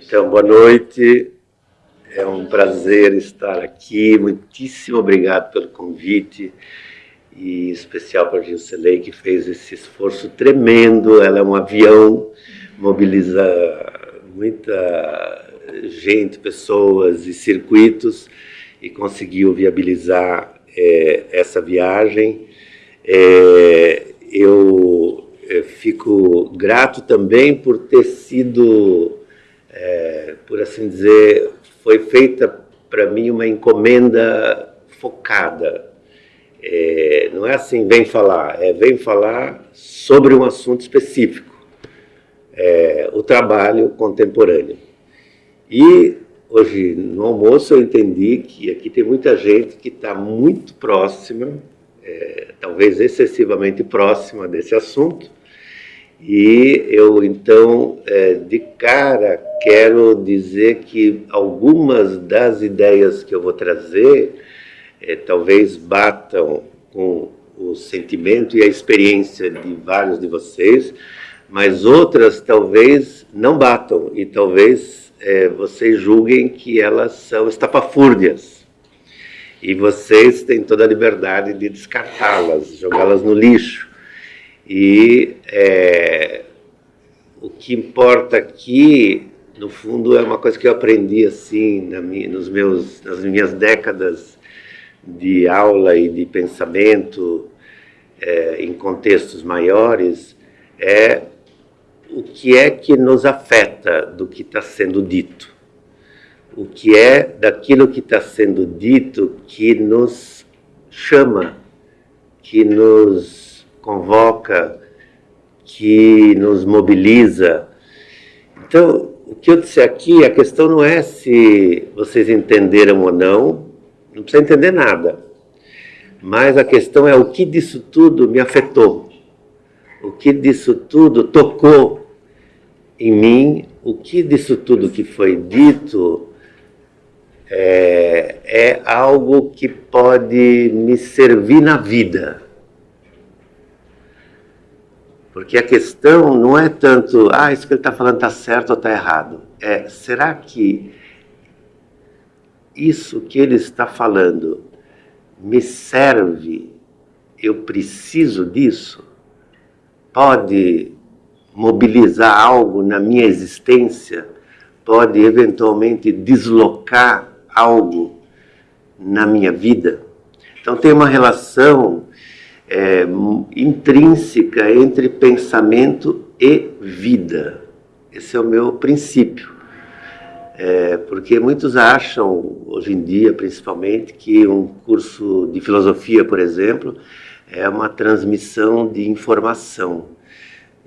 Então, boa noite. É um prazer estar aqui. Muitíssimo obrigado pelo convite. E em especial para a Gilcelei, que fez esse esforço tremendo. Ela é um avião, mobiliza muita gente, pessoas e circuitos e conseguiu viabilizar é, essa viagem. É, eu, eu fico grato também por ter sido é, por assim dizer, foi feita para mim uma encomenda focada. É, não é assim, vem falar, é vem falar sobre um assunto específico, é, o trabalho contemporâneo. E hoje no almoço eu entendi que aqui tem muita gente que está muito próxima, é, talvez excessivamente próxima desse assunto, e eu, então, é, de cara, quero dizer que algumas das ideias que eu vou trazer é, talvez batam com o sentimento e a experiência de vários de vocês, mas outras talvez não batam e talvez é, vocês julguem que elas são estapafúrdias. E vocês têm toda a liberdade de descartá-las, jogá-las no lixo. E é, o que importa aqui, no fundo, é uma coisa que eu aprendi assim na minha, nos meus, nas minhas décadas de aula e de pensamento é, em contextos maiores, é o que é que nos afeta do que está sendo dito. O que é daquilo que está sendo dito que nos chama, que nos convoca, que nos mobiliza. Então, o que eu disse aqui, a questão não é se vocês entenderam ou não, não precisa entender nada. Mas a questão é o que disso tudo me afetou, o que disso tudo tocou em mim, o que disso tudo que foi dito é, é algo que pode me servir na vida. Porque a questão não é tanto, ah, isso que ele está falando está certo ou está errado. É, será que isso que ele está falando me serve? Eu preciso disso? Pode mobilizar algo na minha existência? Pode eventualmente deslocar algo na minha vida? Então tem uma relação é, intrínseca entre pensamento e vida. Esse é o meu princípio. É, porque muitos acham, hoje em dia principalmente, que um curso de filosofia, por exemplo, é uma transmissão de informação.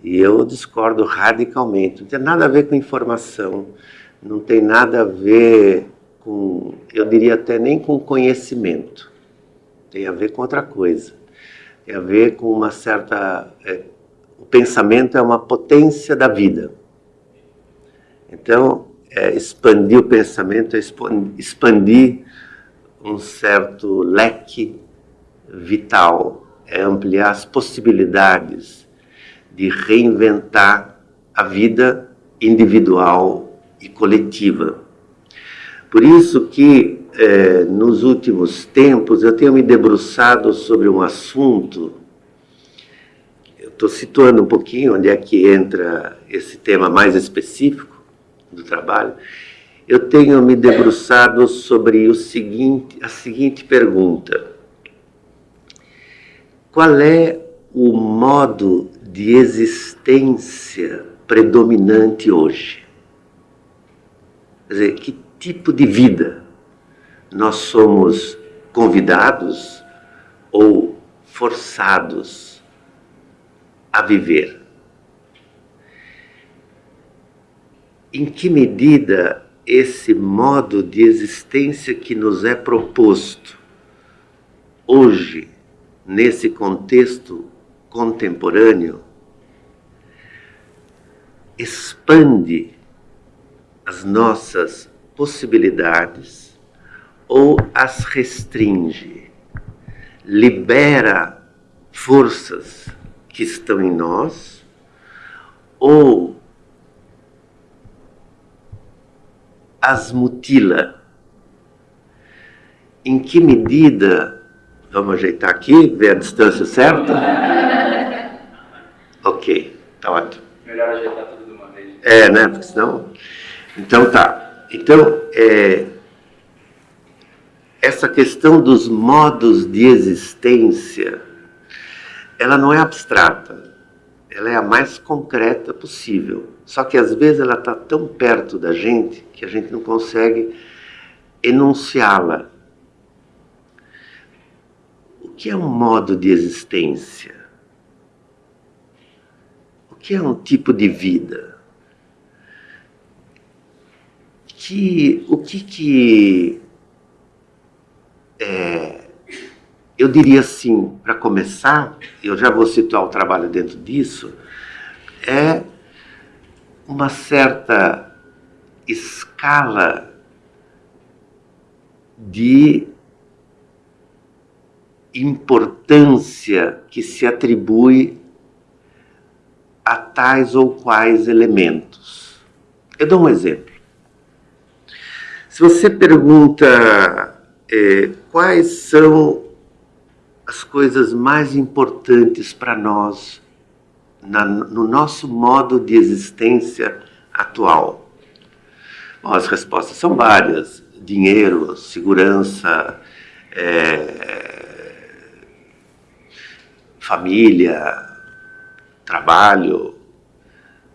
E eu discordo radicalmente. Não tem nada a ver com informação, não tem nada a ver com, eu diria até nem com conhecimento. Tem a ver com outra coisa tem a ver com uma certa... É, o pensamento é uma potência da vida. Então, é, expandir o pensamento é expandir um certo leque vital, é ampliar as possibilidades de reinventar a vida individual e coletiva. Por isso que é, nos últimos tempos, eu tenho me debruçado sobre um assunto, eu estou situando um pouquinho onde é que entra esse tema mais específico do trabalho, eu tenho me debruçado sobre o seguinte, a seguinte pergunta. Qual é o modo de existência predominante hoje? Quer dizer, que tipo de vida nós somos convidados ou forçados a viver. Em que medida esse modo de existência que nos é proposto hoje, nesse contexto contemporâneo, expande as nossas possibilidades ou as restringe, libera forças que estão em nós, ou as mutila? Em que medida, vamos ajeitar aqui, ver a distância certa? ok, tá ótimo. Melhor ajeitar tudo de uma vez. É, né? Porque senão. Então tá. Então, é, essa questão dos modos de existência, ela não é abstrata, ela é a mais concreta possível. Só que às vezes ela está tão perto da gente que a gente não consegue enunciá-la. O que é um modo de existência? O que é um tipo de vida? Que, o que que é, eu diria assim, para começar, eu já vou situar o trabalho dentro disso, é uma certa escala de importância que se atribui a tais ou quais elementos. Eu dou um exemplo. Se você pergunta é, quais são as coisas mais importantes para nós na, no nosso modo de existência atual? Bom, as respostas são várias: dinheiro, segurança, é, família, trabalho,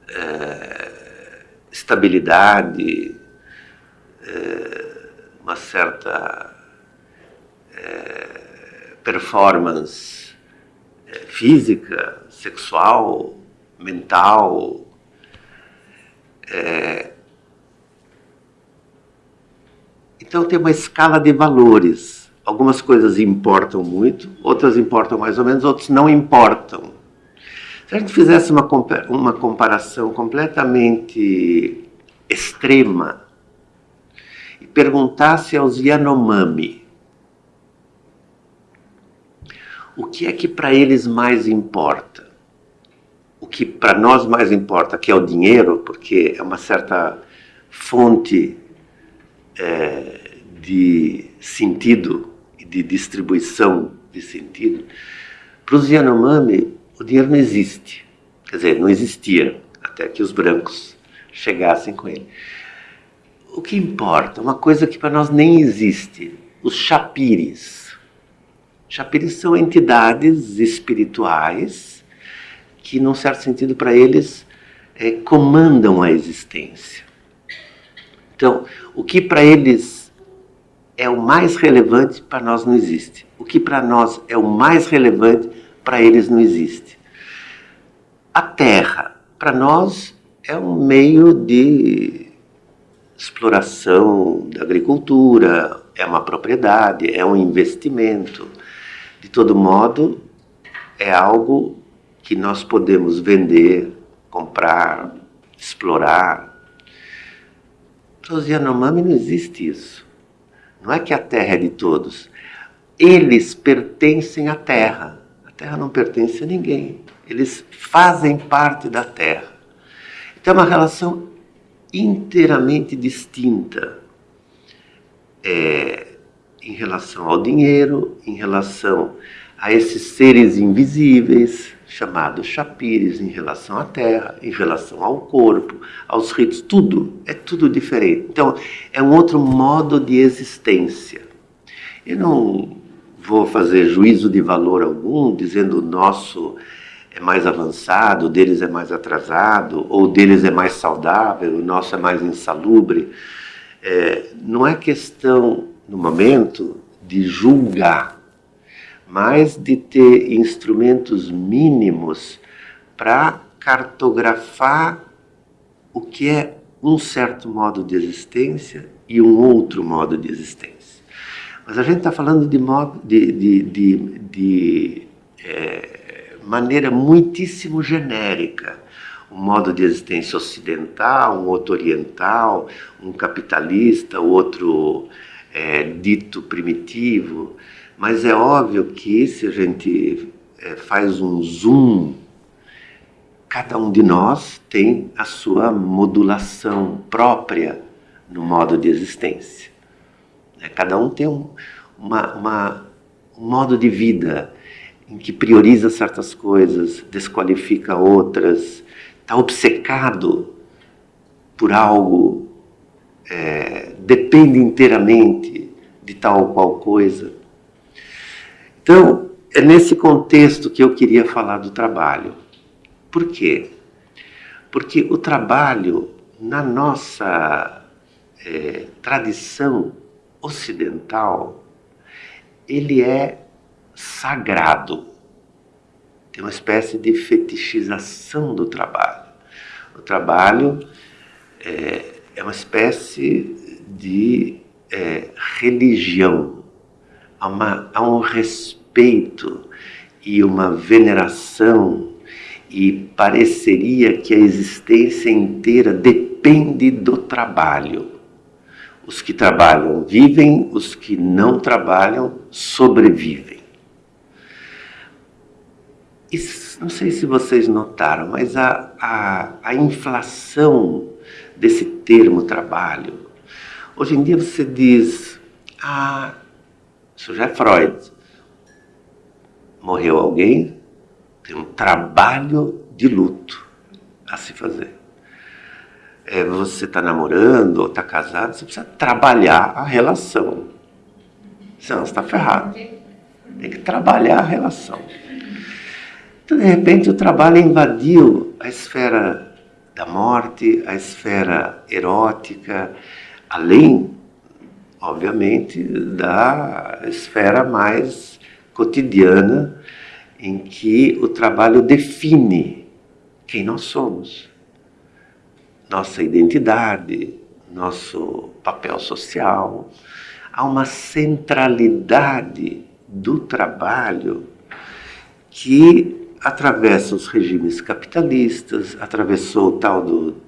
é, estabilidade, é, uma certa é, performance é, física, sexual, mental. É, então tem uma escala de valores. Algumas coisas importam muito, outras importam mais ou menos, outras não importam. Se a gente fizesse uma, uma comparação completamente extrema e perguntasse aos Yanomami o que é que para eles mais importa? O que para nós mais importa, que é o dinheiro, porque é uma certa fonte é, de sentido de distribuição de sentido. Para os Yanomami, o dinheiro não existe. Quer dizer, não existia até que os brancos chegassem com ele. O que importa? Uma coisa que para nós nem existe: os chapires Chapiris são entidades espirituais que, num certo sentido, para eles, é, comandam a existência. Então, o que para eles é o mais relevante, para nós não existe. O que para nós é o mais relevante, para eles não existe. A terra, para nós, é um meio de exploração da agricultura, é uma propriedade, é um investimento. De todo modo, é algo que nós podemos vender, comprar, explorar. Para os Yanomami não existe isso. Não é que a terra é de todos. Eles pertencem à terra. A terra não pertence a ninguém. Eles fazem parte da terra. Então é uma relação inteiramente distinta. É, em relação ao dinheiro, em relação a esses seres invisíveis, chamados chapires, em relação à terra, em relação ao corpo, aos ritos, tudo, é tudo diferente. Então, é um outro modo de existência. Eu não vou fazer juízo de valor algum dizendo o nosso é mais avançado, o deles é mais atrasado, ou o deles é mais saudável, o nosso é mais insalubre. É, não é questão no momento de julgar, mas de ter instrumentos mínimos para cartografar o que é um certo modo de existência e um outro modo de existência. Mas a gente está falando de, modo, de, de, de, de é, maneira muitíssimo genérica. Um modo de existência ocidental, um outro oriental, um capitalista, outro é, dito primitivo, mas é óbvio que se a gente é, faz um zoom, cada um de nós tem a sua modulação própria no modo de existência. Né? Cada um tem um, uma, uma, um modo de vida em que prioriza certas coisas, desqualifica outras, está obcecado por algo, é, depende inteiramente de tal ou qual coisa. Então, é nesse contexto que eu queria falar do trabalho. Por quê? Porque o trabalho, na nossa é, tradição ocidental, ele é sagrado. Tem uma espécie de fetichização do trabalho. O trabalho é, é uma espécie de é, religião. Há, uma, há um respeito e uma veneração e pareceria que a existência inteira depende do trabalho. Os que trabalham vivem, os que não trabalham sobrevivem. Não sei se vocês notaram, mas a, a, a inflação desse termo trabalho. Hoje em dia você diz, ah, isso já é Freud. Morreu alguém, tem um trabalho de luto a se fazer é, você está namorando ou está casado, você precisa trabalhar a relação. Senão você está ferrado. Tem que trabalhar a relação. Então, de repente, o trabalho invadiu a esfera da morte, a esfera erótica, além, obviamente, da esfera mais cotidiana, em que o trabalho define quem nós somos nossa identidade, nosso papel social. Há uma centralidade do trabalho que atravessa os regimes capitalistas, atravessou o tal do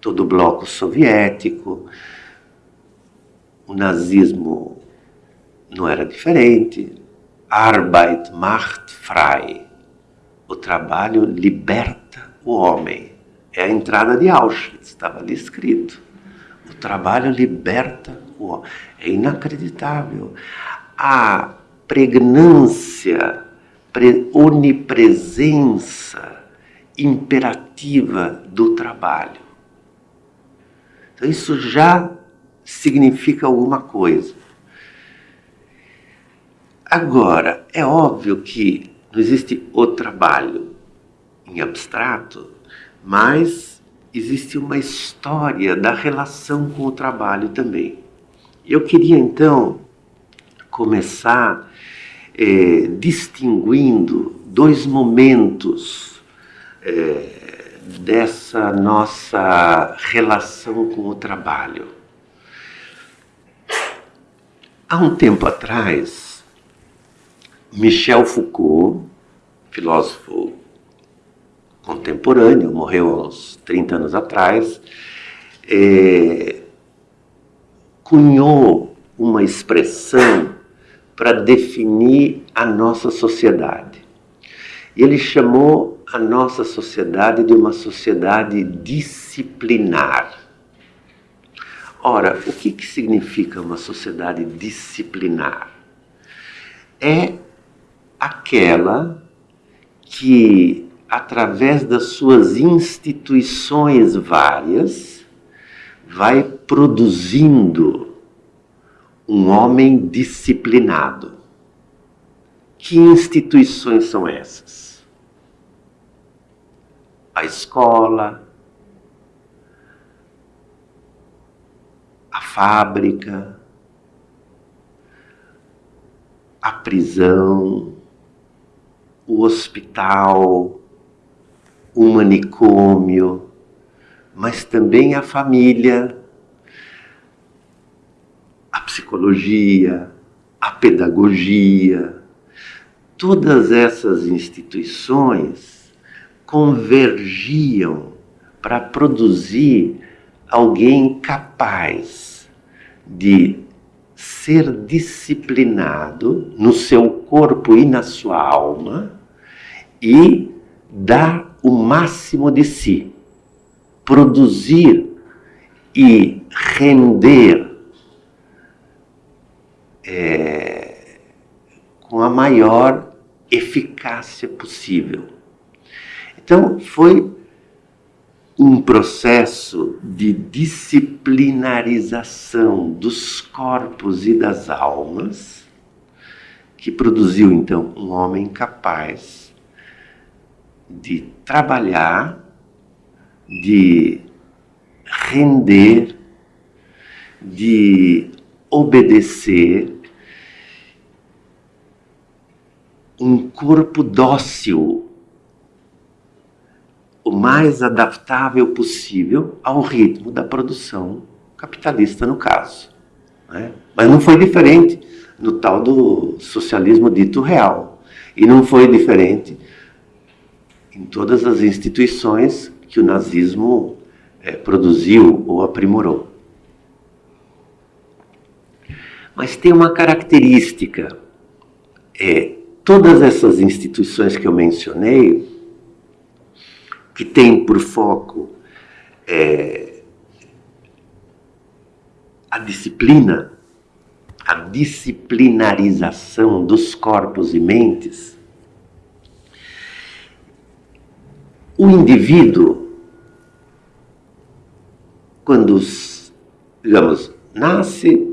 todo o bloco soviético, o nazismo não era diferente. Arbeit macht frei. O trabalho liberta o homem é a entrada de Auschwitz, estava ali escrito. O trabalho liberta o homem. É inacreditável. A pregnância, onipresença imperativa do trabalho. Então, isso já significa alguma coisa. Agora, é óbvio que não existe o trabalho em abstrato mas existe uma história da relação com o trabalho também. Eu queria então começar é, distinguindo dois momentos é, dessa nossa relação com o trabalho. Há um tempo atrás, Michel Foucault, filósofo contemporâneo, morreu uns 30 anos atrás, é, cunhou uma expressão para definir a nossa sociedade. Ele chamou a nossa sociedade de uma sociedade disciplinar. Ora, o que, que significa uma sociedade disciplinar? É aquela que através das suas instituições várias, vai produzindo um homem disciplinado. Que instituições são essas? A escola, a fábrica, a prisão, o hospital, o manicômio, mas também a família, a psicologia, a pedagogia. Todas essas instituições convergiam para produzir alguém capaz de ser disciplinado no seu corpo e na sua alma e dar o máximo de si, produzir e render é, com a maior eficácia possível. Então, foi um processo de disciplinarização dos corpos e das almas que produziu então um homem capaz de trabalhar, de render, de obedecer, um corpo dócil o mais adaptável possível ao ritmo da produção capitalista, no caso. Né? Mas não foi diferente no tal do socialismo dito real. E não foi diferente em todas as instituições que o nazismo é, produziu ou aprimorou. Mas tem uma característica. É, todas essas instituições que eu mencionei que tem por foco é, a disciplina, a disciplinarização dos corpos e mentes, o indivíduo, quando, digamos, nasce,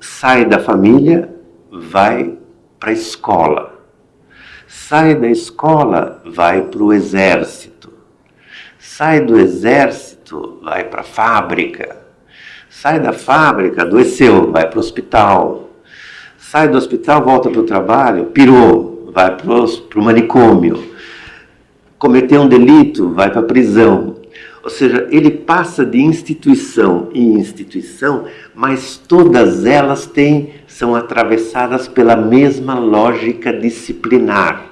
sai da família, vai para a escola. Sai da escola, vai para o exército. Sai do exército, vai para a fábrica, sai da fábrica, adoeceu, vai para o hospital, sai do hospital, volta para o trabalho, pirou, vai para o manicômio, cometeu um delito, vai para a prisão. Ou seja, ele passa de instituição em instituição, mas todas elas têm, são atravessadas pela mesma lógica disciplinar.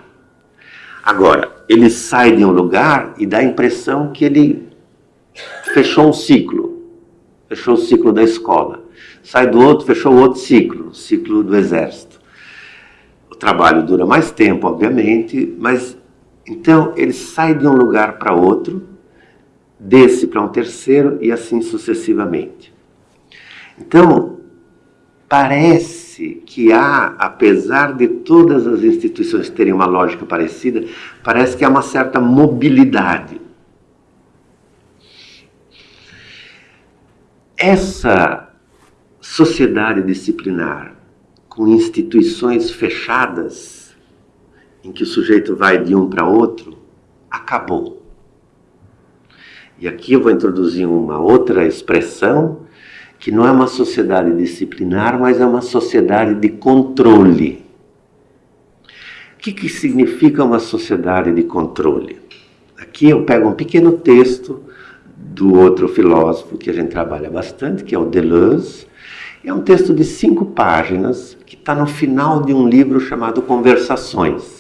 Agora, ele sai de um lugar e dá a impressão que ele fechou um ciclo, fechou o ciclo da escola. Sai do outro, fechou outro ciclo, o ciclo do exército. O trabalho dura mais tempo, obviamente, mas então ele sai de um lugar para outro, desce para um terceiro e assim sucessivamente. Então, parece que há, apesar de todas as instituições terem uma lógica parecida, parece que há uma certa mobilidade. Essa sociedade disciplinar, com instituições fechadas, em que o sujeito vai de um para outro, acabou. E aqui eu vou introduzir uma outra expressão que não é uma sociedade disciplinar, mas é uma sociedade de controle. O que, que significa uma sociedade de controle? Aqui eu pego um pequeno texto do outro filósofo que a gente trabalha bastante, que é o Deleuze. É um texto de cinco páginas que está no final de um livro chamado Conversações.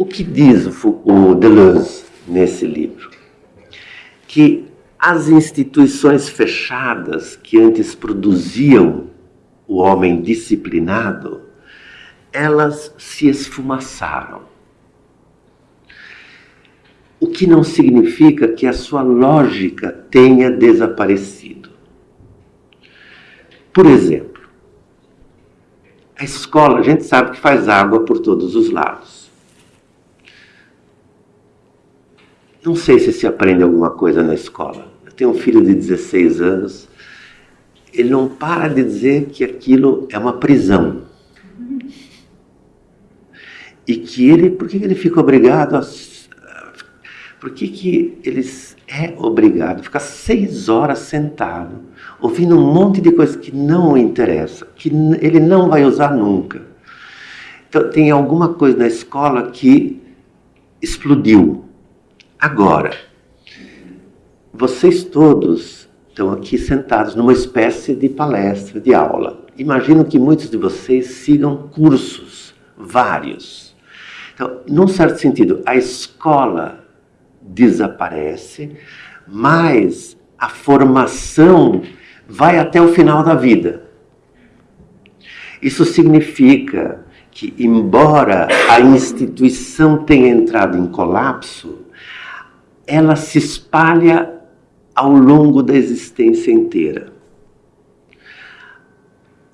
O que diz o Deleuze nesse livro? Que as instituições fechadas que antes produziam o homem disciplinado, elas se esfumaçaram. O que não significa que a sua lógica tenha desaparecido. Por exemplo, a escola, a gente sabe que faz água por todos os lados. Não sei se se aprende alguma coisa na escola. Eu tenho um filho de 16 anos, ele não para de dizer que aquilo é uma prisão. E que ele, por que ele fica obrigado a. Por que, que ele é obrigado a ficar seis horas sentado, ouvindo um monte de coisas que não o interessa, que ele não vai usar nunca? Então, tem alguma coisa na escola que explodiu Agora, vocês todos estão aqui sentados numa espécie de palestra, de aula. Imagino que muitos de vocês sigam cursos, vários. Então, num certo sentido, a escola desaparece, mas a formação vai até o final da vida. Isso significa que, embora a instituição tenha entrado em colapso, ela se espalha ao longo da existência inteira.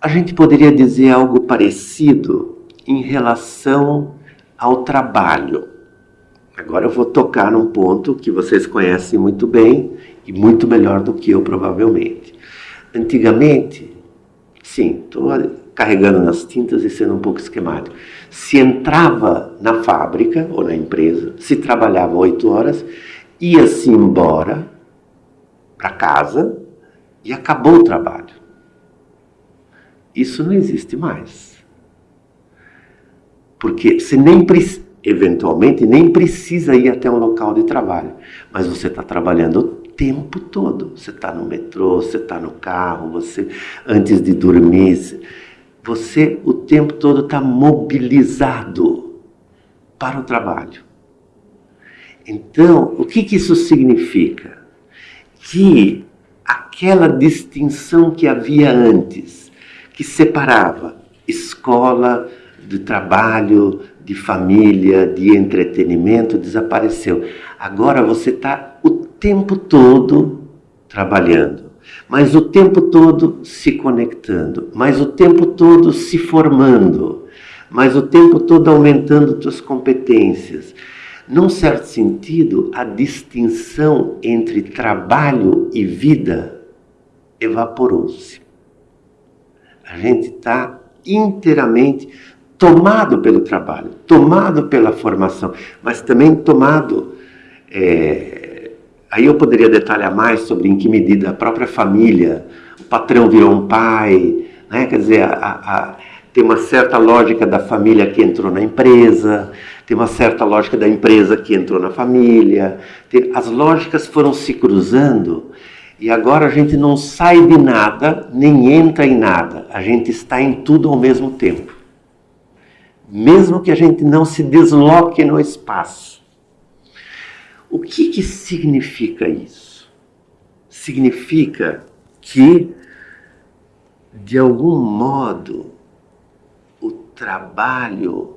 A gente poderia dizer algo parecido em relação ao trabalho. Agora eu vou tocar num ponto que vocês conhecem muito bem e muito melhor do que eu, provavelmente. Antigamente, sim, estou carregando nas tintas e sendo um pouco esquemático. Se entrava na fábrica ou na empresa, se trabalhava oito horas, ia-se embora para casa e acabou o trabalho. Isso não existe mais. Porque você nem eventualmente nem precisa ir até um local de trabalho, mas você está trabalhando o tempo todo. Você está no metrô, você está no carro, você antes de dormir, você o tempo todo está mobilizado para o trabalho. Então, o que, que isso significa? Que aquela distinção que havia antes, que separava escola de trabalho, de família, de entretenimento, desapareceu. Agora você está o tempo todo trabalhando mas o tempo todo se conectando, mas o tempo todo se formando, mas o tempo todo aumentando suas competências. Num certo sentido, a distinção entre trabalho e vida evaporou-se. A gente está inteiramente tomado pelo trabalho, tomado pela formação, mas também tomado é, Aí eu poderia detalhar mais sobre em que medida a própria família, o patrão virou um pai, né? quer dizer, a, a, tem uma certa lógica da família que entrou na empresa, tem uma certa lógica da empresa que entrou na família, tem, as lógicas foram se cruzando e agora a gente não sai de nada, nem entra em nada, a gente está em tudo ao mesmo tempo. Mesmo que a gente não se desloque no espaço. O que, que significa isso? Significa que, de algum modo, trabalho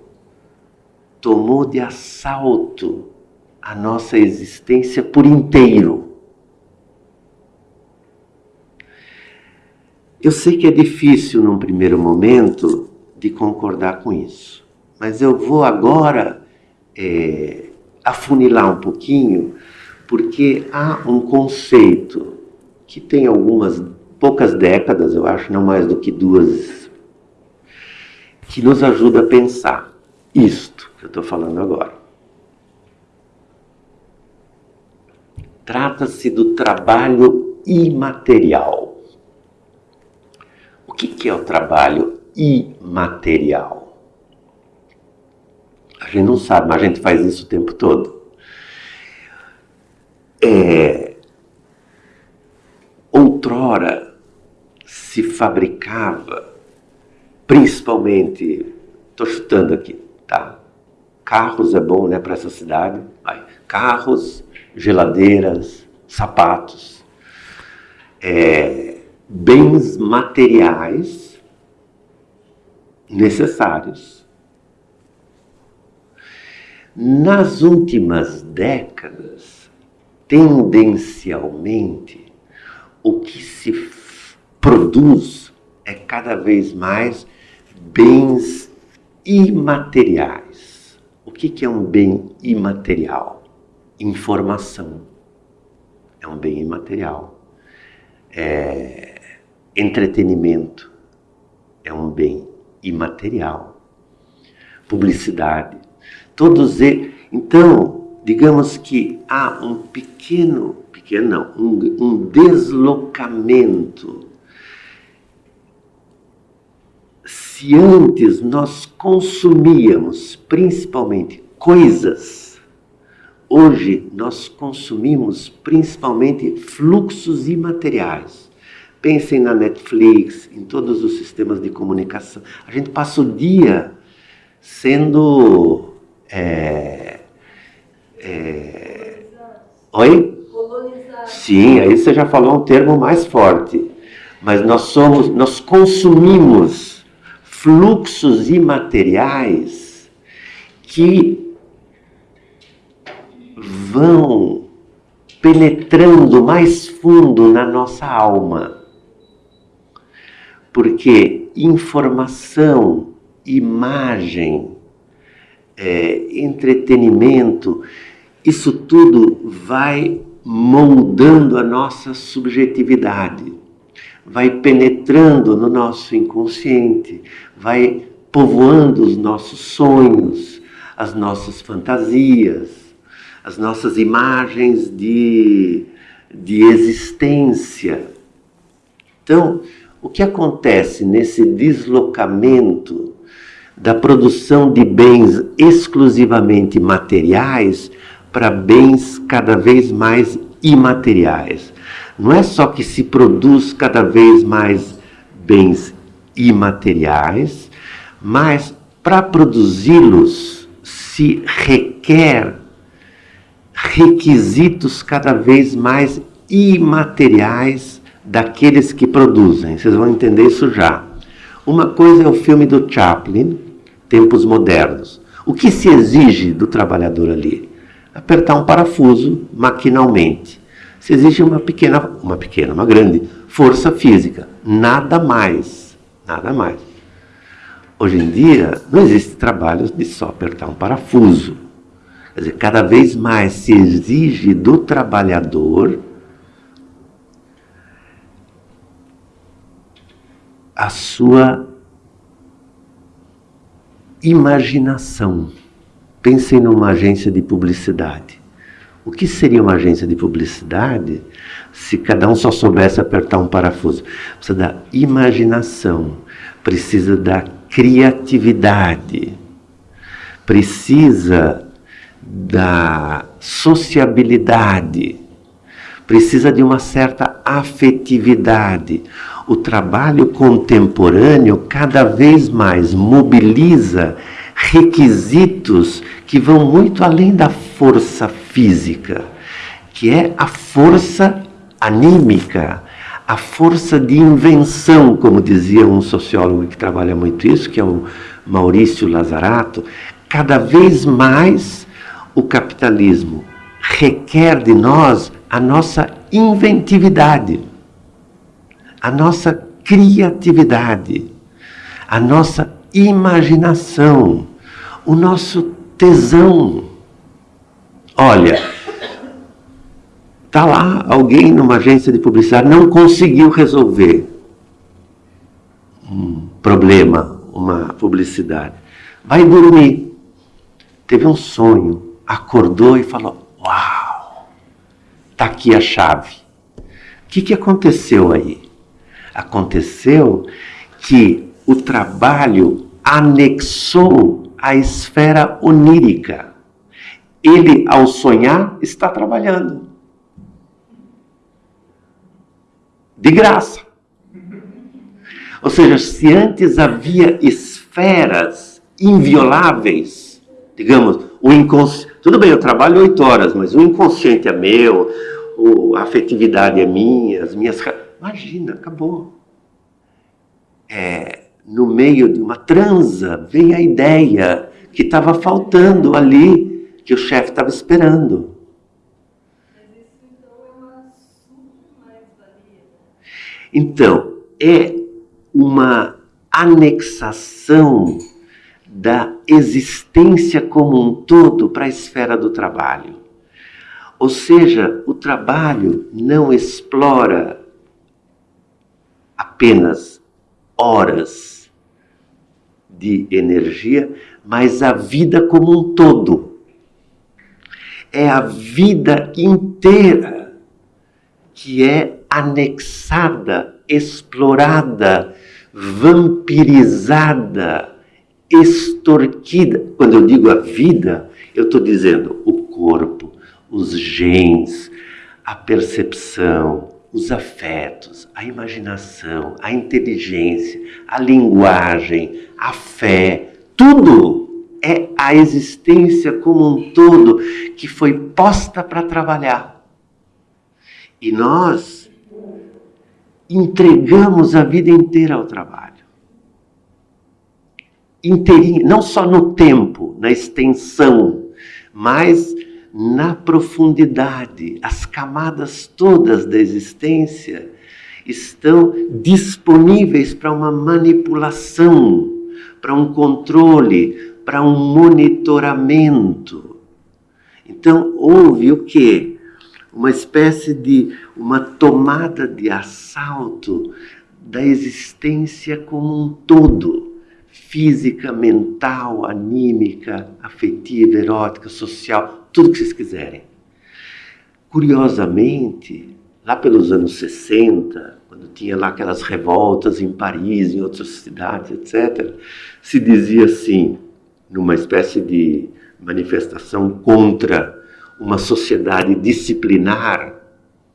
tomou de assalto a nossa existência por inteiro. Eu sei que é difícil num primeiro momento de concordar com isso, mas eu vou agora é, afunilar um pouquinho, porque há um conceito que tem algumas poucas décadas, eu acho, não mais do que duas, que nos ajuda a pensar isto que eu estou falando agora. Trata-se do trabalho imaterial. O que, que é o trabalho imaterial? A gente não sabe, mas a gente faz isso o tempo todo. É, outrora se fabricava, principalmente, estou chutando aqui, tá? Carros é bom, né, para essa cidade. Vai. Carros, geladeiras, sapatos, é, bens materiais necessários nas últimas décadas, tendencialmente, o que se produz é cada vez mais bens imateriais. O que é um bem imaterial? Informação é um bem imaterial. É, entretenimento é um bem imaterial. Publicidade Todos eles. Então, digamos que há um pequeno, pequeno não, um, um deslocamento. Se antes nós consumíamos principalmente coisas, hoje nós consumimos principalmente fluxos imateriais. Pensem na Netflix, em todos os sistemas de comunicação. A gente passa o dia sendo é, é, oi? Sim, aí você já falou um termo mais forte. Mas nós somos, nós consumimos fluxos imateriais que vão penetrando mais fundo na nossa alma. Porque informação, imagem, é, entretenimento, isso tudo vai moldando a nossa subjetividade, vai penetrando no nosso inconsciente, vai povoando os nossos sonhos, as nossas fantasias, as nossas imagens de, de existência. Então, o que acontece nesse deslocamento da produção de bens exclusivamente materiais para bens cada vez mais imateriais? Não é só que se produz cada vez mais bens imateriais, mas para produzi-los se requer requisitos cada vez mais imateriais daqueles que produzem. Vocês vão entender isso já. Uma coisa é o filme do Chaplin, Tempos Modernos. O que se exige do trabalhador ali? Apertar um parafuso maquinalmente. Se exige uma pequena, uma pequena, uma grande força física, nada mais, nada mais. Hoje em dia não existe trabalho de só apertar um parafuso. Quer dizer, cada vez mais se exige do trabalhador a sua imaginação. Pensem numa agência de publicidade. O que seria uma agência de publicidade se cada um só soubesse apertar um parafuso? Precisa da imaginação, precisa da criatividade, precisa da sociabilidade, precisa de uma certa afetividade. O trabalho contemporâneo cada vez mais mobiliza requisitos que vão muito além da força física, que é a força anímica, a força de invenção, como dizia um sociólogo que trabalha muito isso, que é o Maurício Lazarato, cada vez mais o capitalismo requer de nós a nossa inventividade, a nossa criatividade, a nossa imaginação, o nosso tesão. Olha, tá lá alguém numa agência de publicidade não conseguiu resolver um problema, uma publicidade. Vai dormir. Teve um sonho acordou e falou: Uau, está aqui a chave. O que, que aconteceu aí? Aconteceu que o trabalho anexou a esfera onírica. Ele, ao sonhar, está trabalhando. De graça. Ou seja, se antes havia esferas invioláveis, digamos, o inconsciente tudo bem, eu trabalho oito horas, mas o inconsciente é meu, a afetividade é minha, as minhas. Imagina, acabou. É, no meio de uma transa, vem a ideia que estava faltando ali, que o chefe estava esperando. Então, é uma anexação da existência como um todo para a esfera do trabalho. Ou seja, o trabalho não explora apenas horas de energia, mas a vida como um todo. É a vida inteira que é anexada, explorada, vampirizada extorquida. Quando eu digo a vida, eu estou dizendo o corpo, os genes, a percepção, os afetos, a imaginação, a inteligência, a linguagem, a fé, tudo é a existência como um todo que foi posta para trabalhar. E nós entregamos a vida inteira ao trabalho inteirinho, não só no tempo, na extensão, mas na profundidade, as camadas todas da existência estão disponíveis para uma manipulação, para um controle, para um monitoramento. Então houve o quê? Uma espécie de uma tomada de assalto da existência como um todo, física, mental, anímica, afetiva, erótica, social, tudo que vocês quiserem. Curiosamente, lá pelos anos 60, quando tinha lá aquelas revoltas em Paris, em outras cidades, etc., se dizia assim, numa espécie de manifestação contra uma sociedade disciplinar,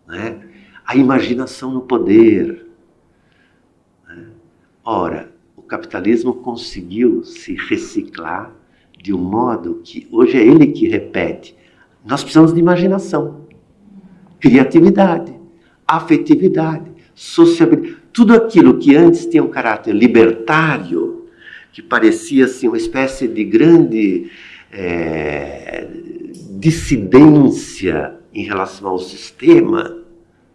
né? a imaginação no poder. Né? Ora, o capitalismo conseguiu se reciclar de um modo que hoje é ele que repete. Nós precisamos de imaginação, criatividade, afetividade, sociabilidade. Tudo aquilo que antes tinha um caráter libertário, que parecia assim, uma espécie de grande é, dissidência em relação ao sistema,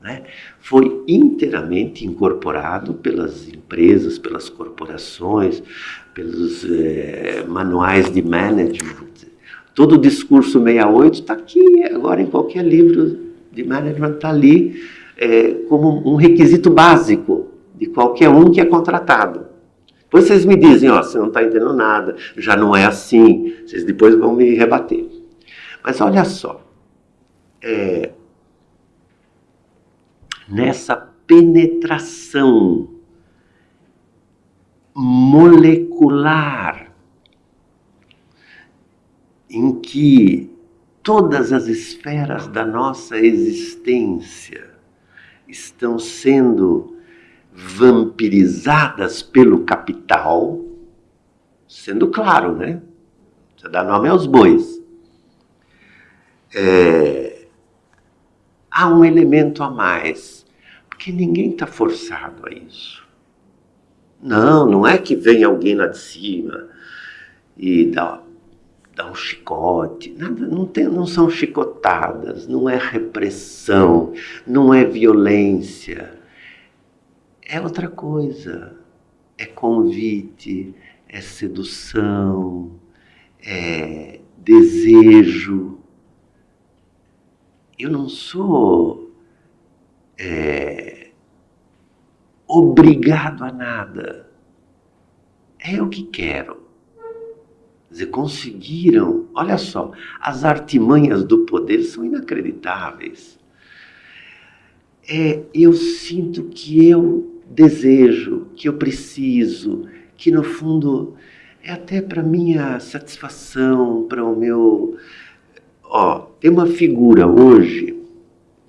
né, foi inteiramente incorporado pelas empresas, pelas corporações, pelos é, manuais de management. Todo o discurso 68 está aqui, agora em qualquer livro de management está ali é, como um requisito básico de qualquer um que é contratado. Depois vocês me dizem, ó, você não está entendendo nada, já não é assim, vocês depois vão me rebater. Mas olha só, é, nessa penetração molecular em que todas as esferas da nossa existência estão sendo vampirizadas pelo capital, sendo claro, né? Você dá nome aos bois. É, há um elemento a mais, porque ninguém está forçado a isso. Não, não é que vem alguém lá de cima e dá, dá um chicote. Nada, não, tem, não são chicotadas, não é repressão, não é violência. É outra coisa. É convite, é sedução, é desejo. Eu não sou é, obrigado a nada. É o que quero. Quer dizer, conseguiram, olha só, as artimanhas do poder são inacreditáveis. É, eu sinto que eu desejo, que eu preciso, que no fundo é até para minha satisfação, para o meu. Ó, tem uma figura hoje,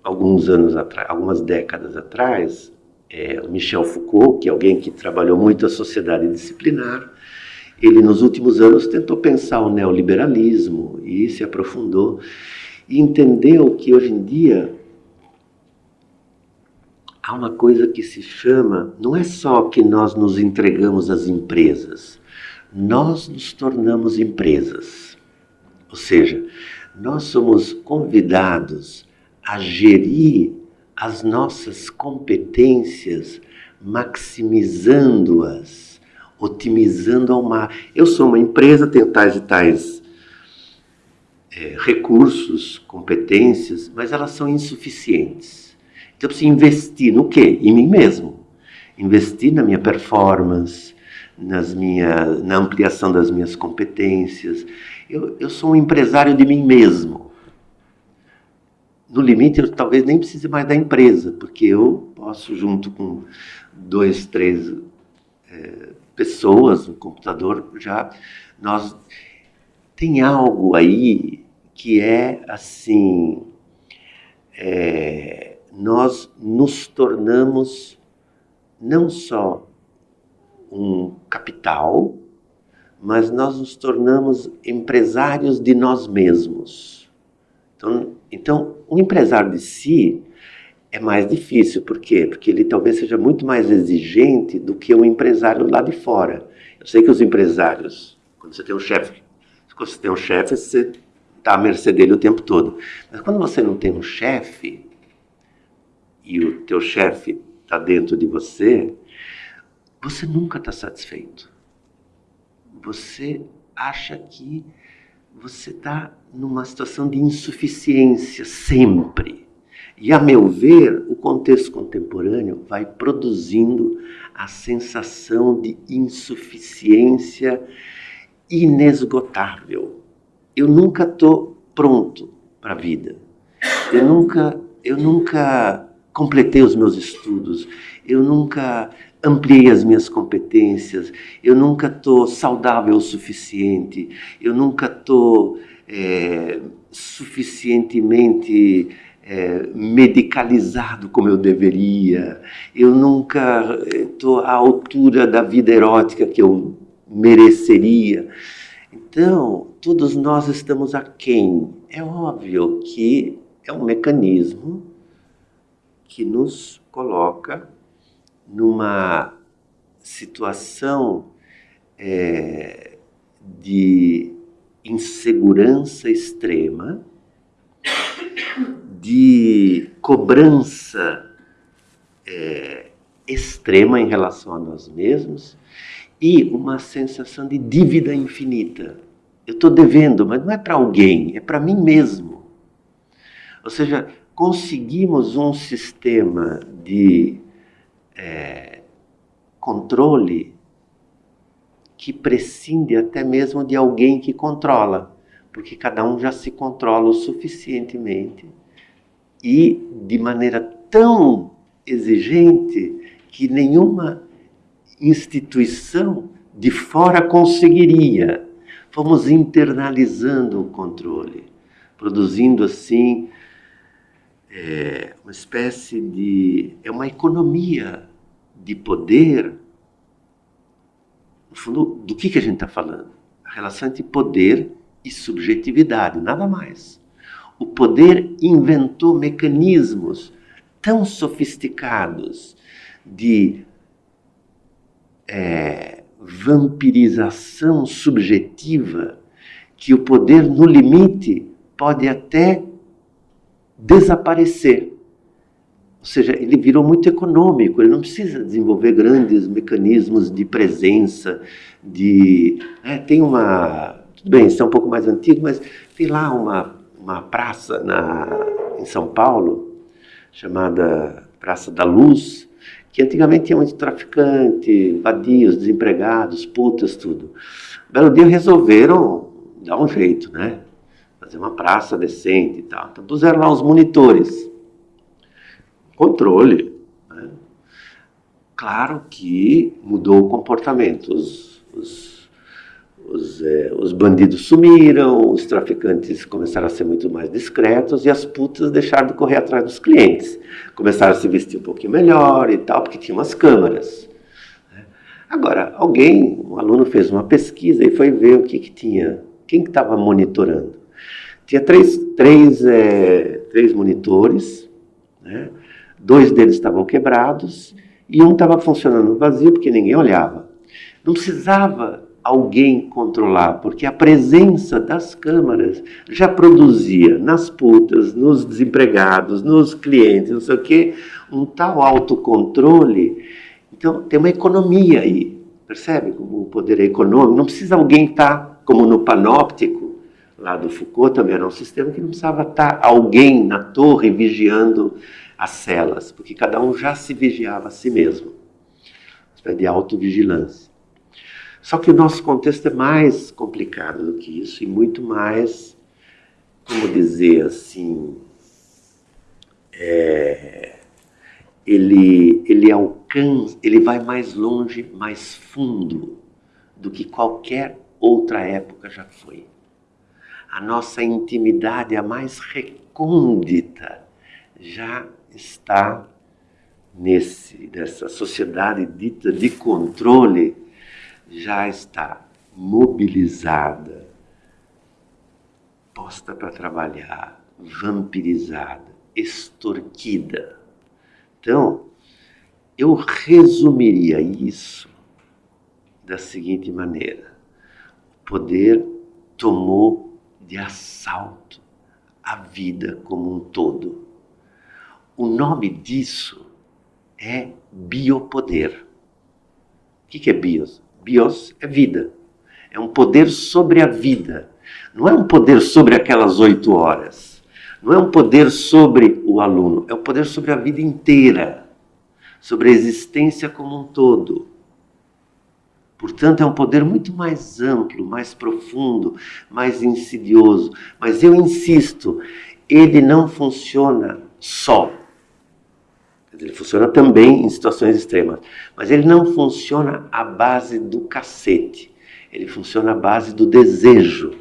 alguns anos atrás, algumas décadas atrás, é Michel Foucault, que é alguém que trabalhou muito a sociedade disciplinar, ele, nos últimos anos, tentou pensar o neoliberalismo e se aprofundou e entendeu que hoje em dia há uma coisa que se chama, não é só que nós nos entregamos às empresas, nós nos tornamos empresas. Ou seja, nós somos convidados a gerir as nossas competências, maximizando-as otimizando ao mar. Eu sou uma empresa, tenho tais e tais é, recursos, competências, mas elas são insuficientes. Então eu preciso investir no quê? Em mim mesmo. Investir na minha performance, nas minha, na ampliação das minhas competências. Eu, eu sou um empresário de mim mesmo. No limite, eu talvez nem precise mais da empresa, porque eu posso, junto com dois, três é, pessoas no computador já nós tem algo aí que é assim é, nós nos tornamos não só um capital, mas nós nos tornamos empresários de nós mesmos. Então, então o empresário de si é mais difícil. Por quê? Porque ele talvez seja muito mais exigente do que o empresário lá de fora. Eu sei que os empresários, quando você tem um chefe, quando você tem um chefe, você está à mercê dele o tempo todo. Mas quando você não tem um chefe, e o teu chefe está dentro de você, você nunca está satisfeito. Você acha que você está numa situação de insuficiência sempre. E, a meu ver, o contexto contemporâneo vai produzindo a sensação de insuficiência inesgotável. Eu nunca estou pronto para a vida. Eu nunca, eu nunca completei os meus estudos. Eu nunca ampliei as minhas competências. Eu nunca estou saudável o suficiente. Eu nunca estou é, suficientemente é, medicalizado como eu deveria. Eu nunca estou à altura da vida erótica que eu mereceria. Então, todos nós estamos aquém. É óbvio que é um mecanismo que nos coloca numa situação é, de insegurança extrema, de cobrança é, extrema em relação a nós mesmos e uma sensação de dívida infinita. Eu estou devendo, mas não é para alguém, é para mim mesmo. Ou seja, conseguimos um sistema de é, controle que prescinde até mesmo de alguém que controla, porque cada um já se controla o suficientemente e de maneira tão exigente que nenhuma instituição de fora conseguiria. Fomos internalizando o controle, produzindo assim é, uma espécie de. é uma economia de poder. No fundo, do que, que a gente está falando? A relação entre poder e subjetividade, nada mais. O poder inventou mecanismos tão sofisticados de é, vampirização subjetiva que o poder, no limite, pode até desaparecer. Ou seja, ele virou muito econômico, ele não precisa desenvolver grandes mecanismos de presença, de... É, tem uma... Tudo bem, isso é um pouco mais antigo, mas tem lá uma, uma praça na, em São Paulo, chamada Praça da Luz, que antigamente tinha muito traficante, vadios, desempregados, putas, tudo. Belo dia resolveram dar um jeito, né? Fazer uma praça decente e tal. Então puseram lá os monitores. Controle. Né? Claro que mudou o comportamento. Os, os os, é, os, bandidos sumiram, os traficantes começaram a ser muito mais discretos e as putas deixaram de correr atrás dos clientes. Começaram a se vestir um pouquinho melhor e tal, porque tinha umas câmeras. Né? Agora, alguém, um aluno fez uma pesquisa e foi ver o que, que tinha, quem estava que monitorando. Tinha três, três, é, três monitores, né? dois deles estavam quebrados e um estava funcionando vazio porque ninguém olhava. Não precisava alguém controlar, porque a presença das câmaras já produzia nas putas, nos desempregados, nos clientes, não sei o quê, um tal autocontrole. Então, tem uma economia aí, percebe como o poder é econômico? Não precisa alguém estar, como no panóptico, lá do Foucault também era um sistema que não precisava estar alguém na torre vigiando as celas, porque cada um já se vigiava a si mesmo. De autovigilância. Só que o nosso contexto é mais complicado do que isso e muito mais, como dizer assim, é, ele, ele alcança, ele vai mais longe, mais fundo do que qualquer outra época já foi. A nossa intimidade, a mais recôndita, já está nesse, nessa sociedade dita de controle já está mobilizada, posta para trabalhar, vampirizada, extorquida. Então, eu resumiria isso da seguinte maneira: o poder tomou de assalto à vida como um todo. O nome disso é biopoder. O que é bios? Bios é vida. É um poder sobre a vida. Não é um poder sobre aquelas oito horas. Não é um poder sobre o aluno. É um poder sobre a vida inteira. Sobre a existência como um todo. Portanto, é um poder muito mais amplo, mais profundo, mais insidioso. Mas eu insisto, ele não funciona só. Ele funciona também em situações extremas. Mas ele não funciona à base do cacete. Ele funciona à base do desejo,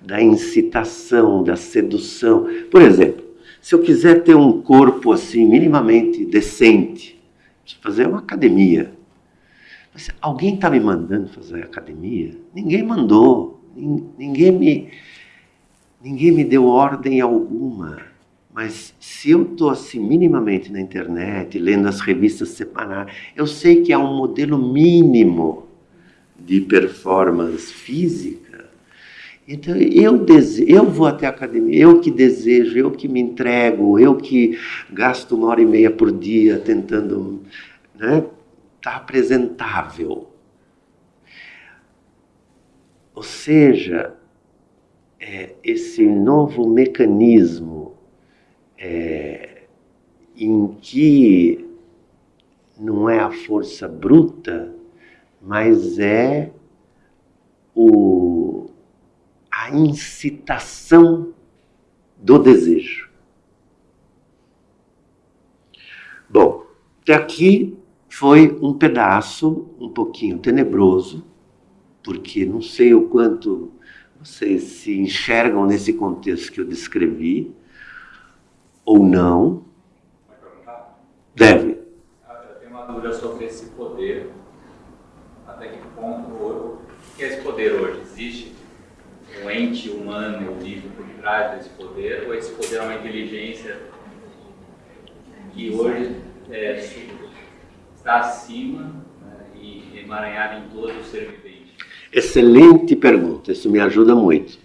da incitação, da sedução. Por exemplo, se eu quiser ter um corpo assim, minimamente decente, fazer uma academia. Mas alguém está me mandando fazer academia? Ninguém mandou. Ninguém me, ninguém me deu ordem alguma. Mas se eu estou assim minimamente na internet, lendo as revistas semanais, eu sei que há um modelo mínimo de performance física. Então eu, dese... eu vou até a academia, eu que desejo, eu que me entrego, eu que gasto uma hora e meia por dia tentando né, estar tá apresentável. Ou seja, é, esse novo mecanismo é, em que não é a força bruta, mas é o, a incitação do desejo. Bom, até aqui foi um pedaço um pouquinho tenebroso, porque não sei o quanto vocês se enxergam nesse contexto que eu descrevi, ou não. Deve. Eu tenho uma dúvida sobre esse poder. Até que ponto o que é esse poder hoje? Existe um ente humano vivo por trás desse poder? Ou esse poder é uma inteligência que hoje é, está acima né, e emaranhado em todo o ser vivente? Excelente pergunta, isso me ajuda muito.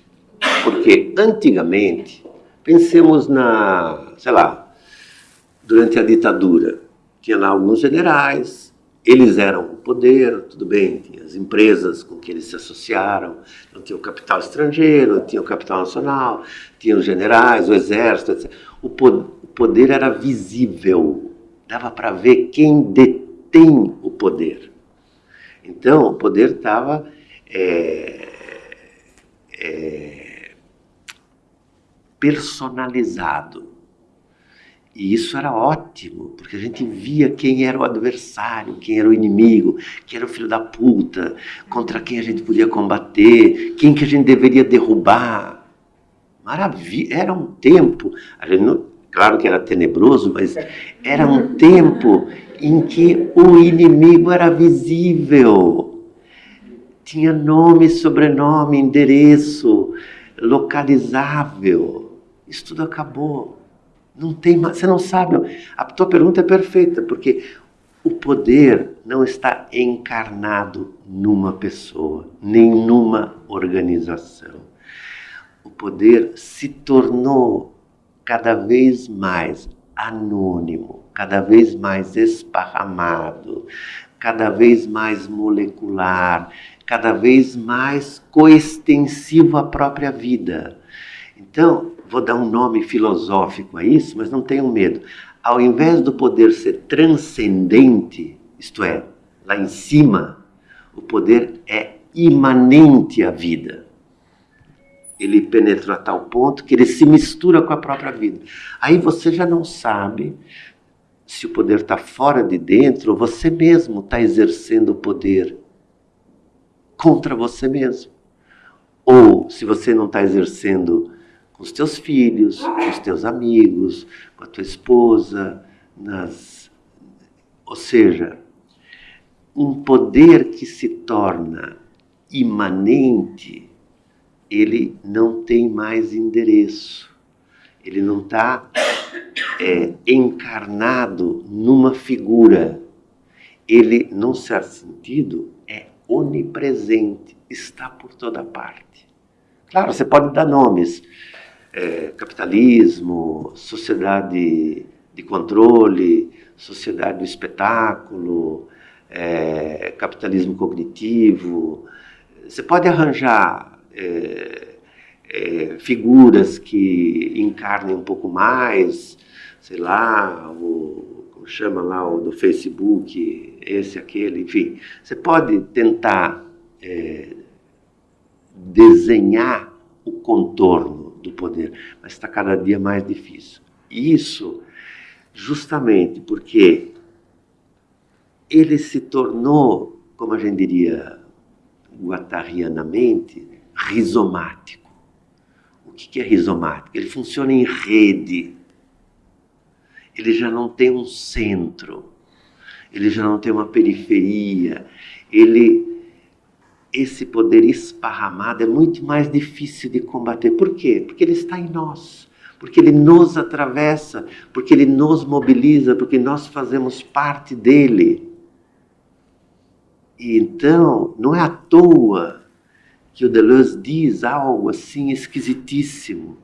Porque antigamente Pensemos na, sei lá, durante a ditadura, tinha lá alguns generais, eles eram o poder, tudo bem, tinha as empresas com que eles se associaram, não tinha o capital estrangeiro, tinha o capital nacional, tinha os generais, o exército, etc. O poder era visível, dava para ver quem detém o poder. Então, o poder estava é, é, personalizado. E isso era ótimo, porque a gente via quem era o adversário, quem era o inimigo, quem era o filho da puta, contra quem a gente podia combater, quem que a gente deveria derrubar. Maravilha, era um tempo, a gente não, claro que era tenebroso, mas era um tempo em que o inimigo era visível. Tinha nome, sobrenome, endereço, localizável. Isso tudo acabou. Não tem mais, você não sabe. A tua pergunta é perfeita, porque o poder não está encarnado numa pessoa, nem numa organização. O poder se tornou cada vez mais anônimo, cada vez mais esparramado, cada vez mais molecular, cada vez mais coextensivo à própria vida. Então, vou dar um nome filosófico a isso, mas não tenham medo. Ao invés do poder ser transcendente, isto é, lá em cima, o poder é imanente à vida. Ele penetra a tal ponto que ele se mistura com a própria vida. Aí você já não sabe se o poder está fora de dentro você mesmo está exercendo o poder contra você mesmo. Ou se você não está exercendo com os teus filhos, com os teus amigos, com a tua esposa, nas... ou seja, um poder que se torna imanente, ele não tem mais endereço, ele não está é, encarnado numa figura. Ele, num certo sentido, é onipresente, está por toda parte. Claro, você pode dar nomes. É, capitalismo, sociedade de controle, sociedade do espetáculo, é, capitalismo cognitivo. Você pode arranjar é, é, figuras que encarnem um pouco mais, sei lá, o, como chama lá o do Facebook, esse, aquele, enfim. Você pode tentar é, desenhar o contorno do poder, mas está cada dia mais difícil. Isso justamente porque ele se tornou, como a gente diria guattarianamente, rizomático. O que é rizomático? Ele funciona em rede. Ele já não tem um centro. Ele já não tem uma periferia. Ele esse poder esparramado é muito mais difícil de combater. Por quê? Porque ele está em nós, porque ele nos atravessa, porque ele nos mobiliza, porque nós fazemos parte dele. E então, não é à toa que o Deleuze diz algo assim esquisitíssimo.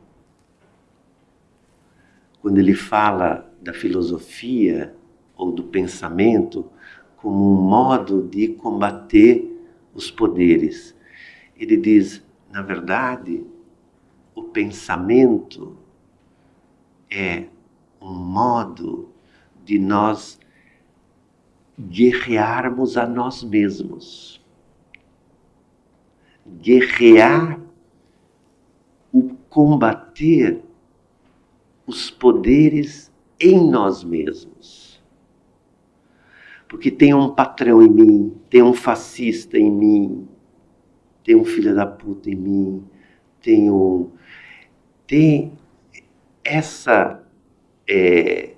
Quando ele fala da filosofia ou do pensamento como um modo de combater os poderes. Ele diz, na verdade, o pensamento é um modo de nós guerrearmos a nós mesmos. Guerrear o combater os poderes em nós mesmos porque tem um patrão em mim, tem um fascista em mim, tem um filho da puta em mim, tem um. Tem essa. É,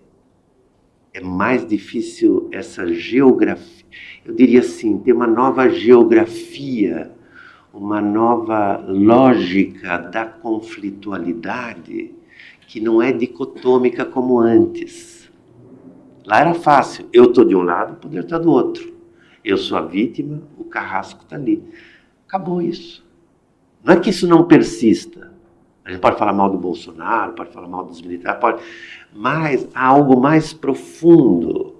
é mais difícil essa geografia. Eu diria assim: tem uma nova geografia, uma nova lógica da conflitualidade que não é dicotômica como antes Lá era fácil. Eu estou de um lado, o poder está do outro. Eu sou a vítima, o carrasco está ali. Acabou isso. Não é que isso não persista. A gente pode falar mal do Bolsonaro, pode falar mal dos militares, pode... mas há algo mais profundo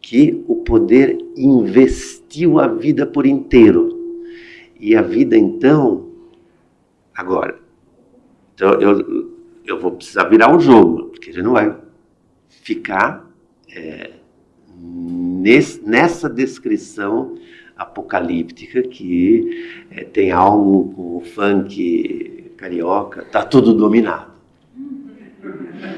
que o poder investiu a vida por inteiro. E a vida, então, agora, então eu, eu vou precisar virar o jogo, porque gente não vai ficar é, nesse, nessa descrição apocalíptica que é, tem algo com o funk carioca, está tudo dominado.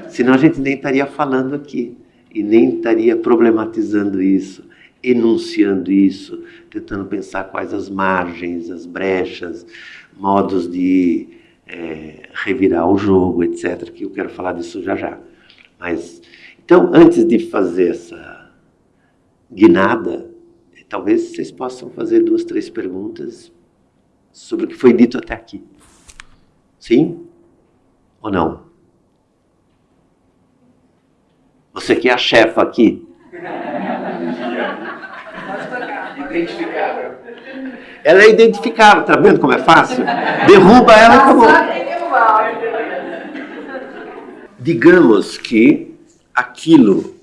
Senão a gente nem estaria falando aqui e nem estaria problematizando isso, enunciando isso, tentando pensar quais as margens, as brechas, modos de é, revirar o jogo, etc. Que eu quero falar disso já já. Mas então, antes de fazer essa guinada, talvez vocês possam fazer duas, três perguntas sobre o que foi dito até aqui. Sim ou não? Você que é a chefa aqui. Identificável. Ela é identificável, tá vendo como é fácil? Derruba ela e acabou. Digamos que aquilo,